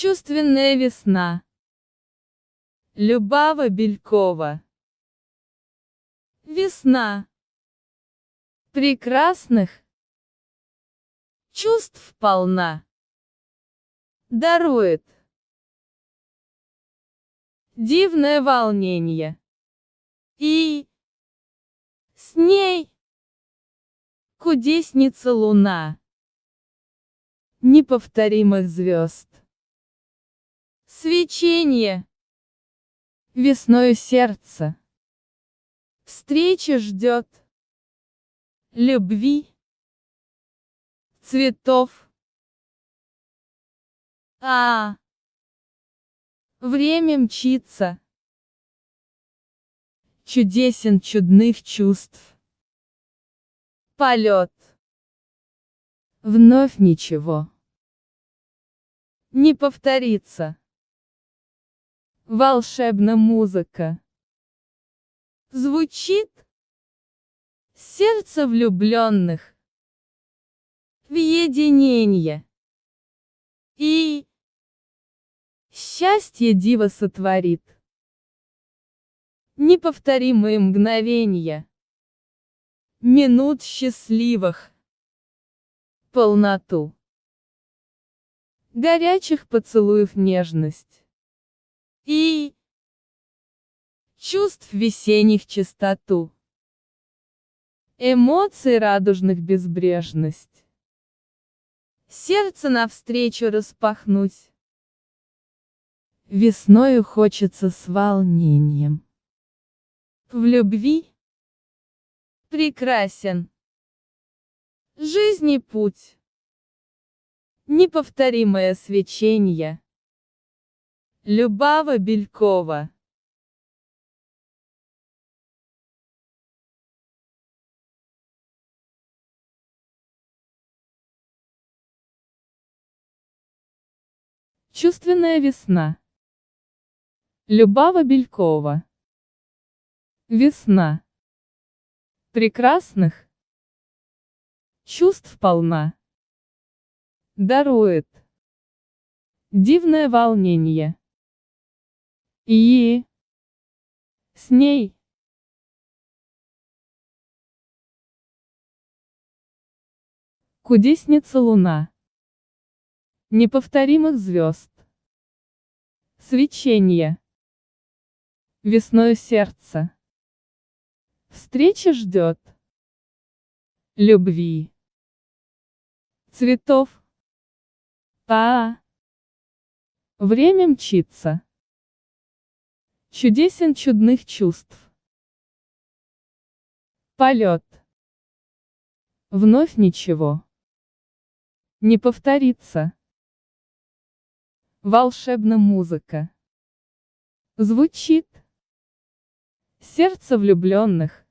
Чувственная весна. Любава Белькова. Весна. Прекрасных. Чувств полна. Дарует. Дивное волнение. И с ней кудесница луна неповторимых звезд. Свечение. Весною сердце. Встреча ждет. Любви. Цветов. А, Время мчится. Чудесен чудных чувств. Полет. Вновь ничего. Не повторится. Волшебна музыка. Звучит сердце влюбленных в единение. И счастье диво сотворит. Неповторимые мгновения. Минут счастливых. Полноту. Горячих поцелуев нежность. И чувств весенних чистоту. Эмоций радужных безбрежность. Сердце навстречу распахнуть. Весною хочется с волнением. В любви прекрасен жизни путь. Неповторимое свечение. Любава Белькова Чувственная весна. Любава Белькова. Весна. Прекрасных. Чувств полна. Дарует. Дивное волнение. И с ней Кудесница луна. Неповторимых звезд. Свечение. Весною сердце. Встреча ждет. Любви. Цветов. А. Время мчится. Чудесен чудных чувств. Полет. Вновь ничего. Не повторится. Волшебна музыка. Звучит. Сердце влюбленных.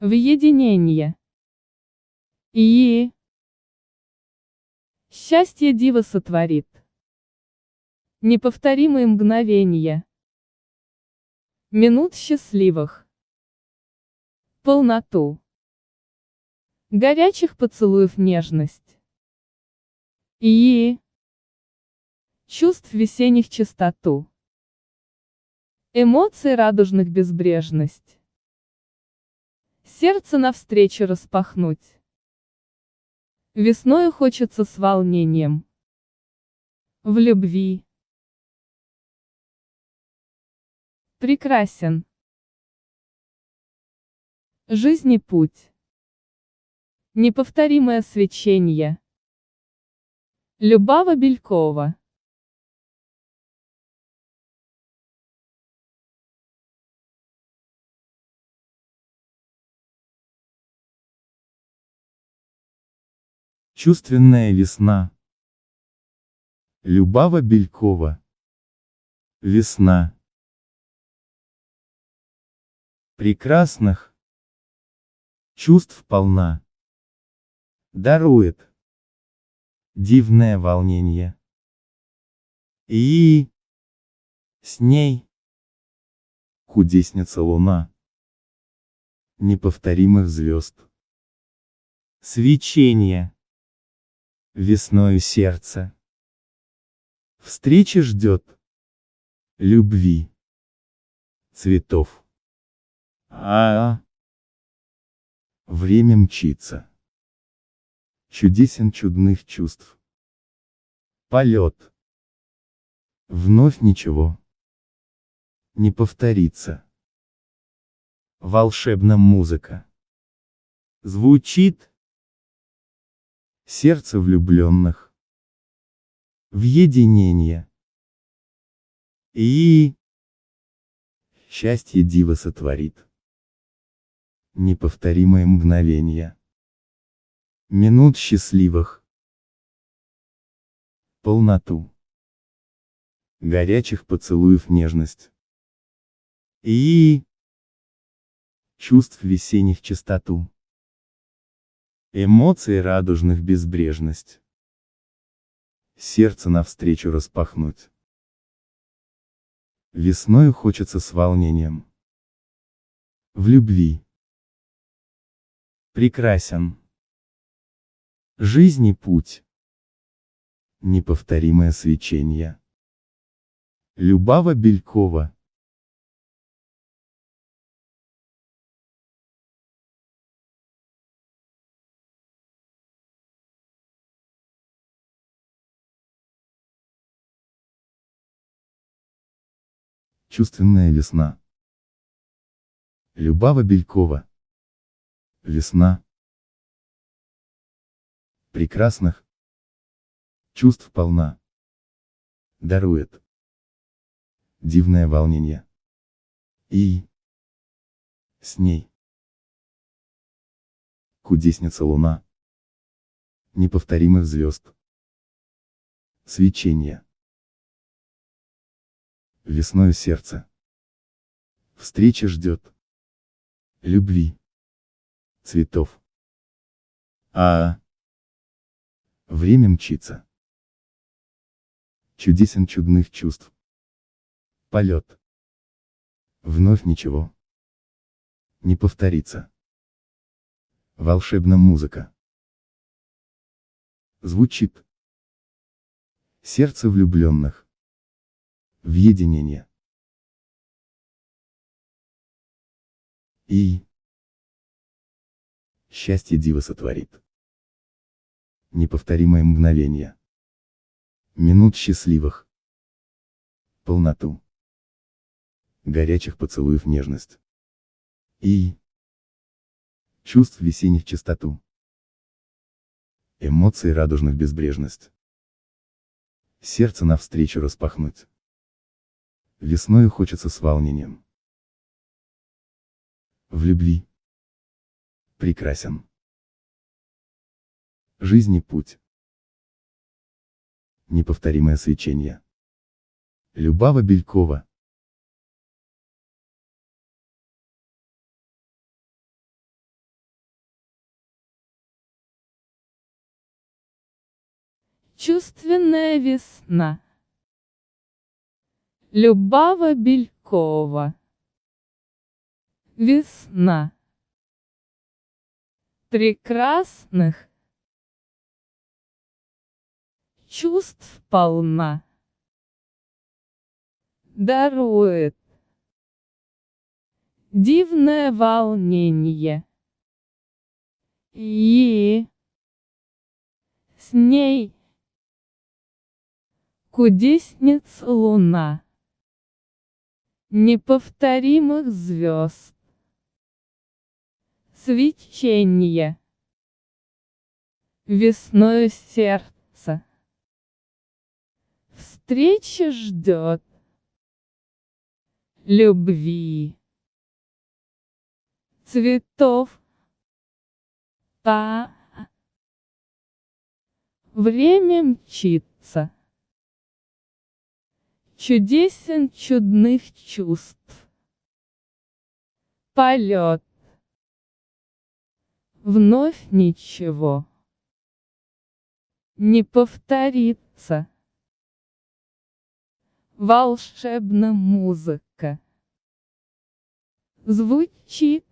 В единение. И счастье диво сотворит. Неповторимые мгновения. Минут счастливых. Полноту. Горячих поцелуев нежность. И чувств весенних чистоту. Эмоций радужных безбрежность. Сердце навстречу распахнуть. Весною хочется с волнением. В любви. Прекрасен. Жизни путь. Неповторимое свечение. Любава Белькова. Чувственная весна. Любава Белькова. Весна. Прекрасных. Чувств полна. Дарует. Дивное волнение. И с ней кудесница луна неповторимых звезд. Свечение весною сердца. Встреча ждет. Любви. Цветов. А, -а. Время мчится. Чудесен чудных чувств. Полет. Вновь ничего. Не повторится. Волшебна музыка. Звучит. Сердце влюбленных. В единение. И... Счастье диво сотворит. Неповторимое мгновение. Минут счастливых. Полноту. Горячих поцелуев нежность. И... Чувств весенних чистоту. Эмоций радужных безбрежность. Сердце навстречу распахнуть. Весною хочется с волнением. В любви. Прекрасен. Жизни путь. Неповторимое свечение. Любава Белькова. Чувственная весна. Любава Белькова. Весна прекрасных чувств полна. Дарует дивное волнение. И с ней кудесница луна неповторимых звезд. Свечение. Весною сердце. Встреча ждет. Любви. Цветов. А, Время мчится. Чудесен чудных чувств. Полет. Вновь ничего. Не повторится. Волшебна музыка. Звучит. Сердце влюбленных. В единение. И счастье диво сотворит неповторимое мгновение. Минут счастливых. Полноту. Горячих поцелуев нежность. И чувств весенних чистоту. Эмоций радужных безбрежность. Сердце навстречу распахнуть. Весною хочется с волнением. В любви. Прекрасен жизни путь. Неповторимое свечение. Любава Белькова. Чувственная весна. Любава Белькова. Весна. Прекрасных чувств полна. Дарует дивное волнение. И с ней кудесниц луна неповторимых звезд. Свечение. Весной сердца встреча ждет. Любви, цветов, а время мчится, чудесен чудных чувств, полет, вновь ничего не повторится волшебная музыка. Звучит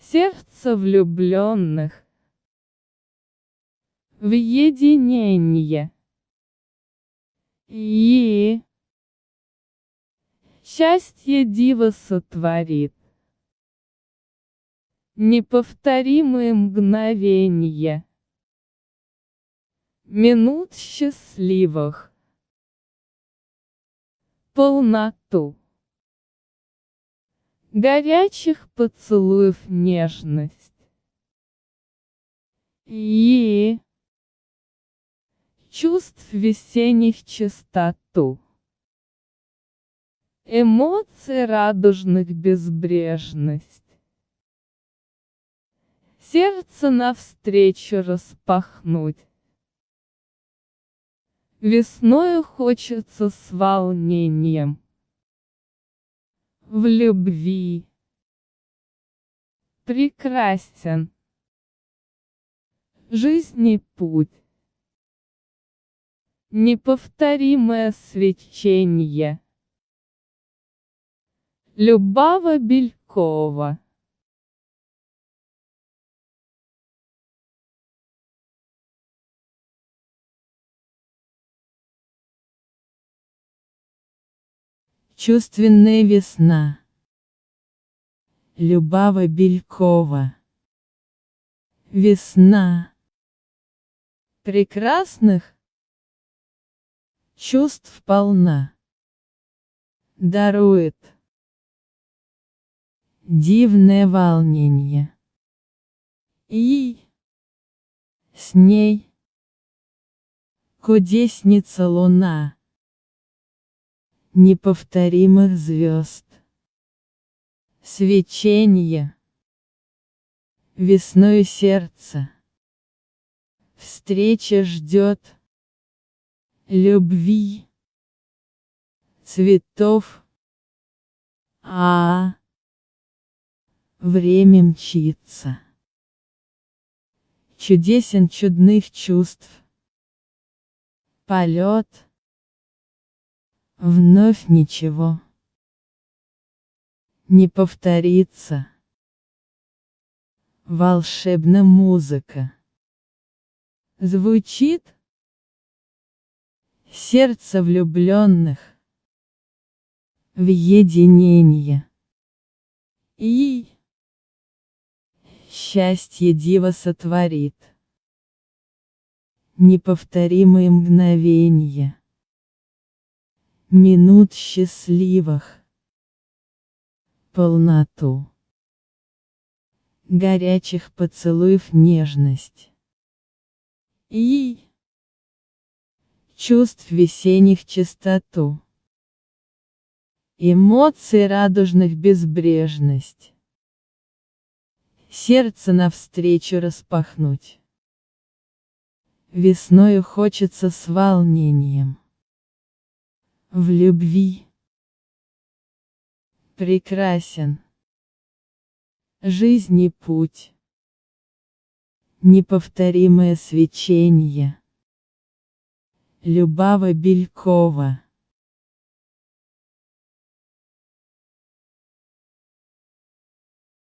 сердце влюбленных в единение. И счастье диво сотворит. Неповторимые мгновения. Минут счастливых. Полноту. Горячих поцелуев нежность. И чувств весенних чистоту. Эмоций радужных безбрежность. Сердце навстречу распахнуть. Весною хочется с волнением. В любви. Прекрасен. Жизни путь. Неповторимое свечение. Любава Белькова Чувственная весна. Любава Белькова. Весна. Прекрасных чувств полна. Дарует дивное волнение. И с ней кудесница луна неповторимых звезд. Свечение. Весною сердце. Встреча ждет. Любви. Цветов. А Время мчится. Чудесен чудных чувств. Полет. Вновь ничего. Не повторится. Волшебная музыка. Звучит. Сердце влюбленных. В единение. И счастье дива сотворит. Неповторимые мгновения минут счастливых, полноту, горячих поцелуев нежность. И чувств весенних чистоту, эмоций радужных безбрежность, сердце навстречу распахнуть. Весною хочется с волнением в любви. Прекрасен. Жизни путь. Неповторимое свечение. Любава Белькова